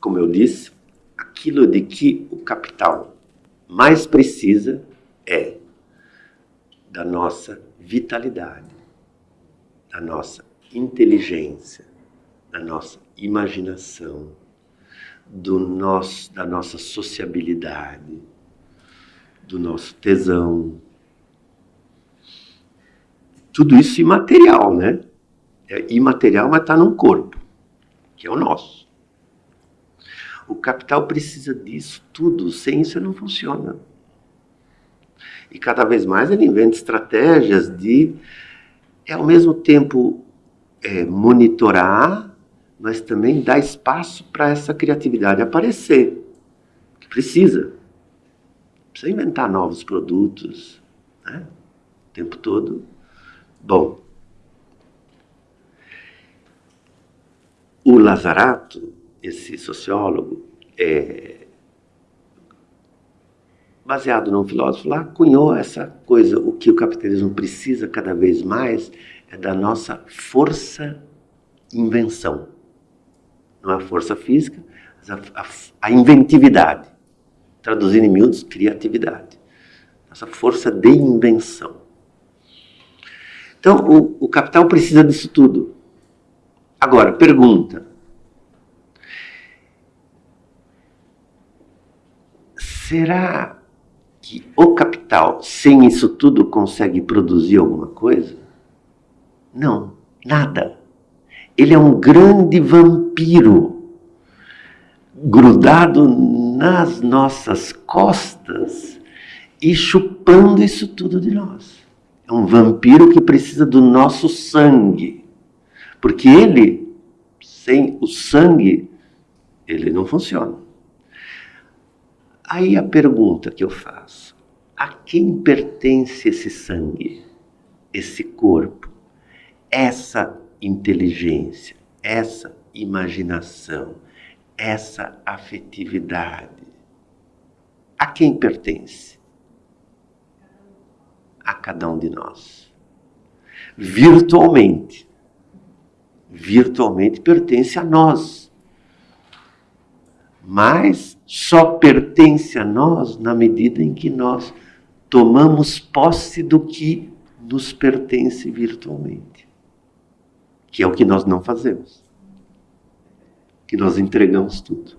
como eu disse, aquilo de que o capital mais precisa é da nossa vitalidade, da nossa inteligência, da nossa imaginação, do nosso, da nossa sociabilidade, do nosso tesão. Tudo isso imaterial, né? É imaterial, mas está num corpo que é o nosso. O capital precisa disso tudo, sem isso não funciona. E cada vez mais ele inventa estratégias de, é, ao mesmo tempo, é, monitorar, mas também dar espaço para essa criatividade aparecer. Que precisa. Precisa inventar novos produtos, né? o tempo todo. Bom, O Lazarato, esse sociólogo, é, baseado num filósofo lá, cunhou essa coisa. O que o capitalismo precisa cada vez mais é da nossa força invenção. Não a força física, mas a, a, a inventividade. Traduzindo em miúdos, criatividade. Nossa força de invenção. Então, o, o capital precisa disso tudo. Agora, pergunta. Será que o capital, sem isso tudo, consegue produzir alguma coisa? Não, nada. Ele é um grande vampiro grudado nas nossas costas e chupando isso tudo de nós. É um vampiro que precisa do nosso sangue. Porque ele, sem o sangue, ele não funciona. Aí a pergunta que eu faço: a quem pertence esse sangue, esse corpo, essa inteligência, essa imaginação, essa afetividade? A quem pertence? A cada um de nós. Virtualmente. Virtualmente pertence a nós mas só pertence a nós na medida em que nós tomamos posse do que nos pertence virtualmente, que é o que nós não fazemos, que nós entregamos tudo.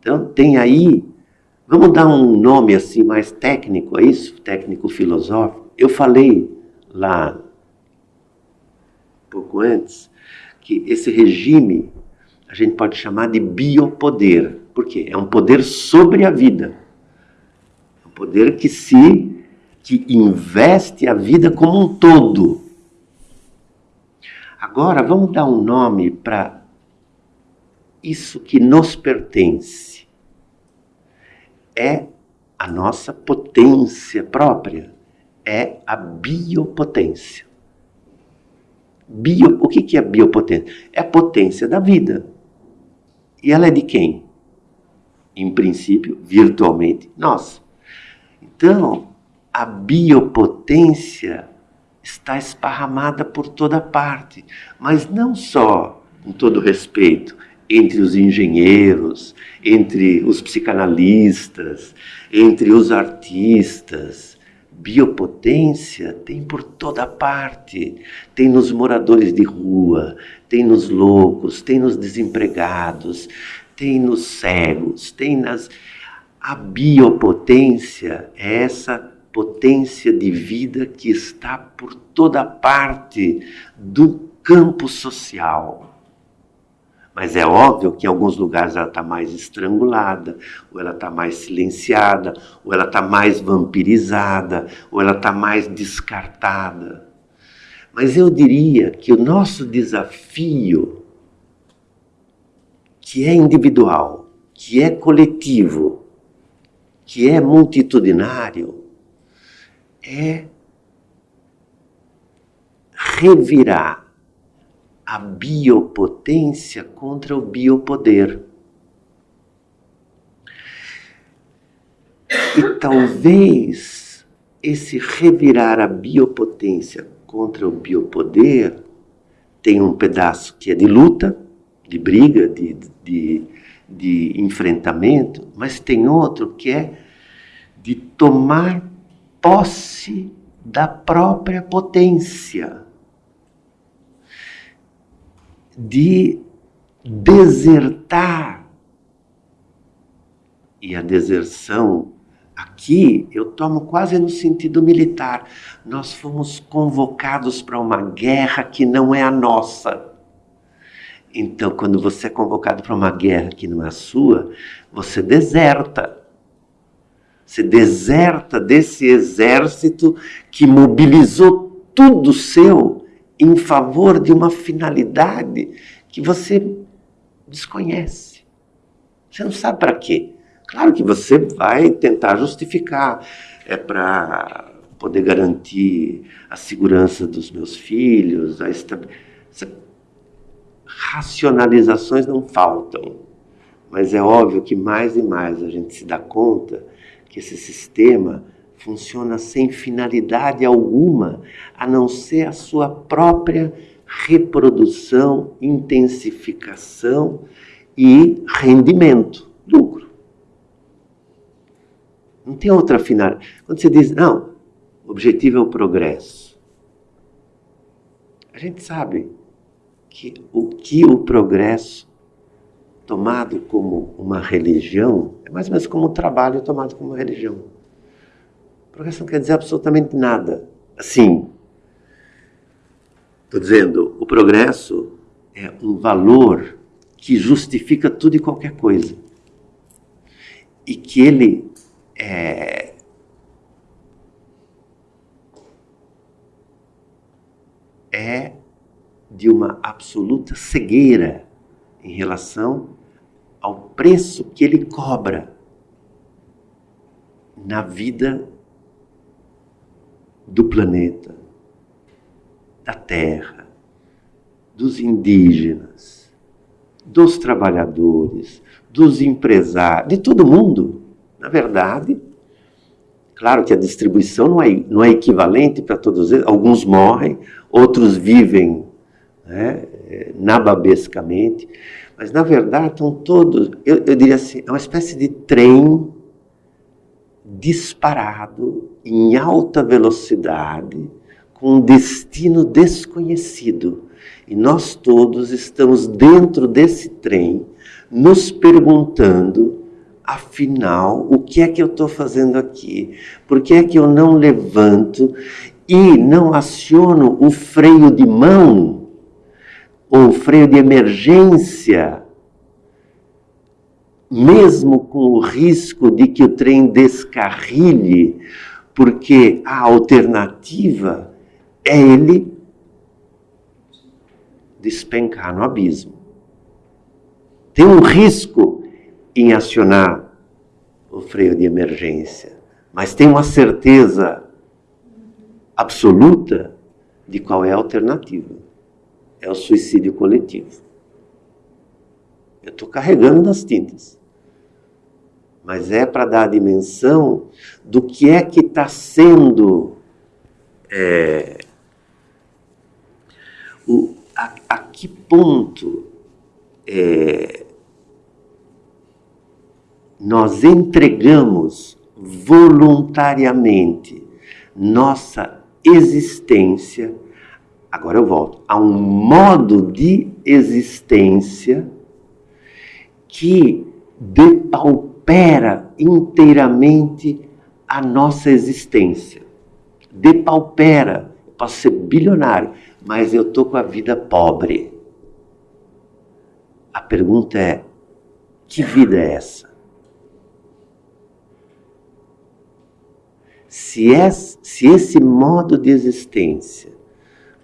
Então, tem aí, vamos dar um nome assim mais técnico a isso, técnico filosófico. Eu falei lá, pouco antes, que esse regime a gente pode chamar de biopoder. Por quê? É um poder sobre a vida. É um poder que se que investe a vida como um todo. Agora vamos dar um nome para isso que nos pertence. É a nossa potência própria, é a biopotência. Bio, o que é biopotência? É a potência da vida. E ela é de quem? Em princípio, virtualmente, nós. Então, a biopotência está esparramada por toda parte, mas não só, com todo respeito, entre os engenheiros, entre os psicanalistas, entre os artistas. Biopotência tem por toda parte. Tem nos moradores de rua, tem nos loucos, tem nos desempregados, tem nos cegos, tem nas. A biopotência é essa potência de vida que está por toda parte do campo social. Mas é óbvio que em alguns lugares ela está mais estrangulada, ou ela está mais silenciada, ou ela está mais vampirizada, ou ela está mais descartada. Mas eu diria que o nosso desafio, que é individual, que é coletivo, que é multitudinário, é revirar a biopotência contra o biopoder. E talvez esse revirar a biopotência contra o biopoder tem um pedaço que é de luta, de briga, de, de, de enfrentamento, mas tem outro que é de tomar posse da própria potência, de desertar. E a deserção Aqui eu tomo quase no sentido militar. Nós fomos convocados para uma guerra que não é a nossa. Então, quando você é convocado para uma guerra que não é a sua, você deserta. Você deserta desse exército que mobilizou tudo seu em favor de uma finalidade que você desconhece. Você não sabe para quê. Claro que você vai tentar justificar, é para poder garantir a segurança dos meus filhos, a estabilidade. Racionalizações não faltam, Mas é óbvio que mais e mais a gente se dá conta que esse sistema funciona sem finalidade alguma, a não ser a sua própria reprodução, intensificação e rendimento, lucro. Não tem outra finalidade. Quando você diz, não, o objetivo é o progresso. A gente sabe que o que o progresso tomado como uma religião é mais ou menos como o trabalho tomado como religião. Progresso não quer dizer absolutamente nada. Assim, estou dizendo, o progresso é um valor que justifica tudo e qualquer coisa. E que ele é, é de uma absoluta cegueira em relação ao preço que ele cobra na vida do planeta, da terra, dos indígenas, dos trabalhadores, dos empresários, de todo mundo. Na verdade, claro que a distribuição não é, não é equivalente para todos eles, alguns morrem, outros vivem né, nababescamente, mas na verdade estão todos, eu, eu diria assim, é uma espécie de trem disparado em alta velocidade com um destino desconhecido. E nós todos estamos dentro desse trem, nos perguntando, afinal, o que é que eu estou fazendo aqui? Por que é que eu não levanto e não aciono o freio de mão ou freio de emergência mesmo com o risco de que o trem descarrilhe, porque a alternativa é ele despencar no abismo. Tem um risco em acionar o freio de emergência, mas tem uma certeza absoluta de qual é a alternativa. É o suicídio coletivo. Eu estou carregando nas tintas mas é para dar a dimensão do que é que está sendo é, o, a, a, que ponto é, nós entregamos voluntariamente nossa existência, agora eu volto, a um modo de existência que depaupera inteiramente a nossa existência. Depaupera. Eu posso ser bilionário, mas eu estou com a vida pobre. A pergunta é: que vida é essa? Se, se esse modo de existência,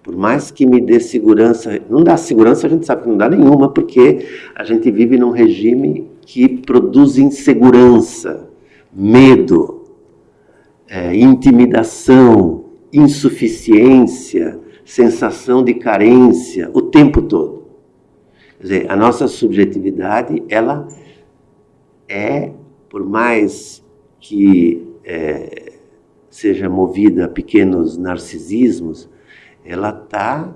por mais que me dê segurança, não dá segurança, a gente sabe que não dá nenhuma, porque a gente vive num regime que produz insegurança, medo, é, intimidação, insuficiência, sensação de carência o tempo todo. Quer dizer, a nossa subjetividade, ela é, por mais que é, seja movida a pequenos narcisismos, ela está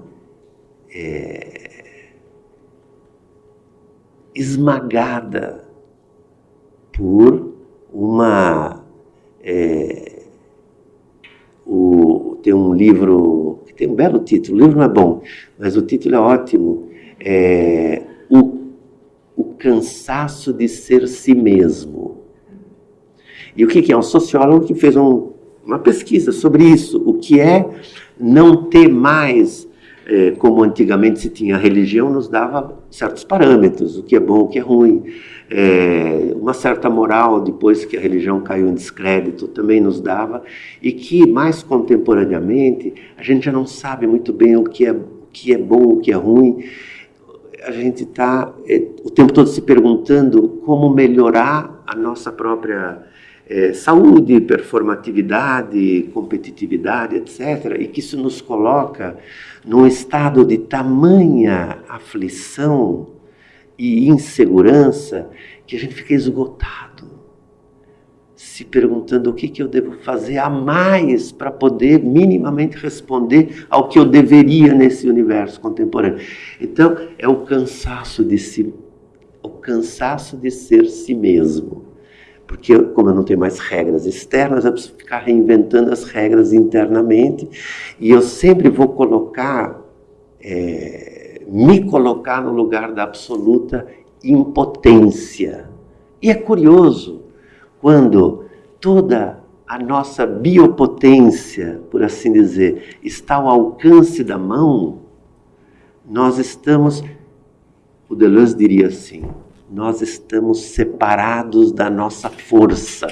é, esmagada por uma. É, o, tem um livro que tem um belo título, o livro não é bom, mas o título é ótimo. É, o, o cansaço de ser si mesmo. E o que, que é? Um sociólogo que fez um, uma pesquisa sobre isso. O que é não ter mais é, como antigamente se tinha, a religião nos dava certos parâmetros, o que é bom, o que é ruim. É, uma certa moral, depois que a religião caiu em descrédito, também nos dava, e que mais contemporaneamente a gente já não sabe muito bem o que é, o que é bom, o que é ruim. A gente está é, o tempo todo se perguntando como melhorar a nossa própria é, saúde, performatividade, competitividade, etc., e que isso nos coloca num estado de tamanha aflição e insegurança que a gente fica esgotado, se perguntando o que, que eu devo fazer a mais para poder minimamente responder ao que eu deveria nesse universo contemporâneo. Então, é o cansaço de si, o cansaço de ser si mesmo. Porque, como eu não tenho mais regras externas, eu preciso ficar reinventando as regras internamente, e eu sempre vou colocar, é, me colocar no lugar da absoluta impotência. E é curioso, quando toda a nossa biopotência, por assim dizer, está ao alcance da mão, nós estamos, o Deleuze diria assim, nós estamos separados da nossa força.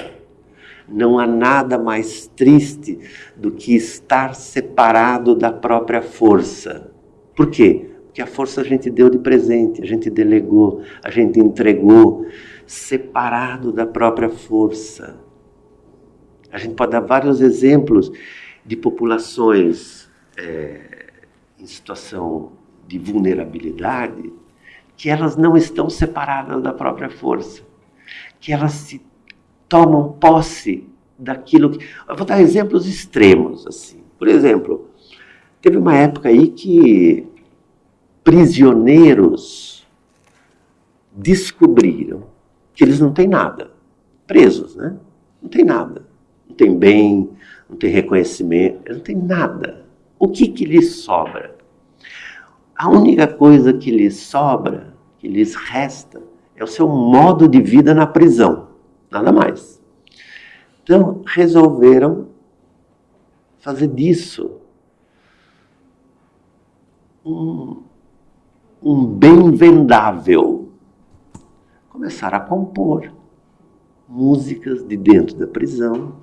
Não há nada mais triste do que estar separado da própria força. Por quê? Porque a força a gente deu de presente, a gente delegou, a gente entregou, separado da própria força. A gente pode dar vários exemplos de populações é, em situação de vulnerabilidade que elas não estão separadas da própria força, que elas se tomam posse daquilo que. Eu vou dar exemplos extremos assim. Por exemplo, teve uma época aí que prisioneiros descobriram que eles não têm nada, presos, né? Não tem nada, não tem bem, não tem reconhecimento, não tem nada. O que que lhes sobra? A única coisa que lhes sobra, que lhes resta, é o seu modo de vida na prisão, nada mais. Então, resolveram fazer disso um, um bem vendável. Começaram a compor músicas de dentro da prisão,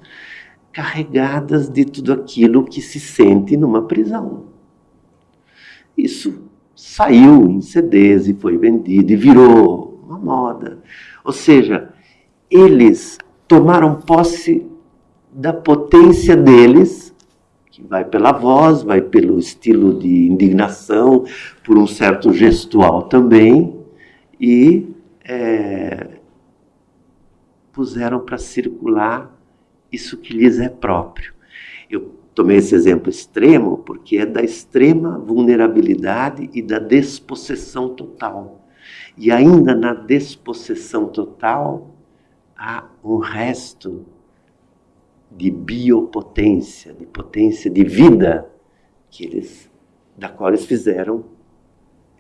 carregadas de tudo aquilo que se sente numa prisão. Isso saiu em CDs e foi vendido e virou uma moda. Ou seja, eles tomaram posse da potência deles, que vai pela voz, vai pelo estilo de indignação, por um certo gestual também, e é, puseram para circular isso que lhes é próprio. Eu Tomei esse exemplo extremo porque é da extrema vulnerabilidade e da despossessão total. E ainda na despossessão total há um resto de biopotência, de potência de vida que eles, da qual eles fizeram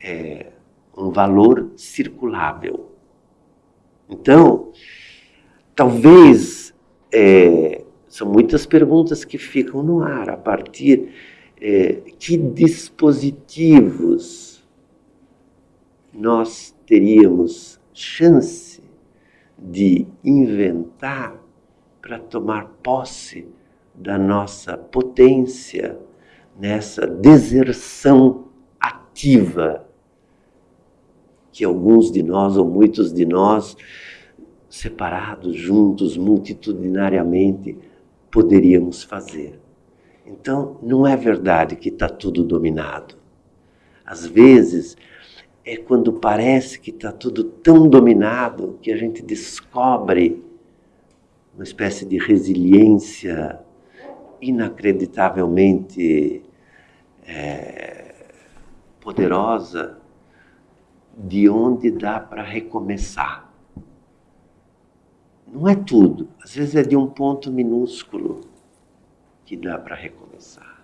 é, um valor circulável. Então, talvez é, são muitas perguntas que ficam no ar a partir é, que dispositivos nós teríamos chance de inventar para tomar posse da nossa potência nessa deserção ativa que alguns de nós ou muitos de nós separados juntos multitudinariamente poderíamos fazer. Então, não é verdade que está tudo dominado. Às vezes, é quando parece que está tudo tão dominado que a gente descobre uma espécie de resiliência inacreditavelmente é, poderosa de onde dá para recomeçar. Não é tudo. Às vezes é de um ponto minúsculo que dá para recomeçar.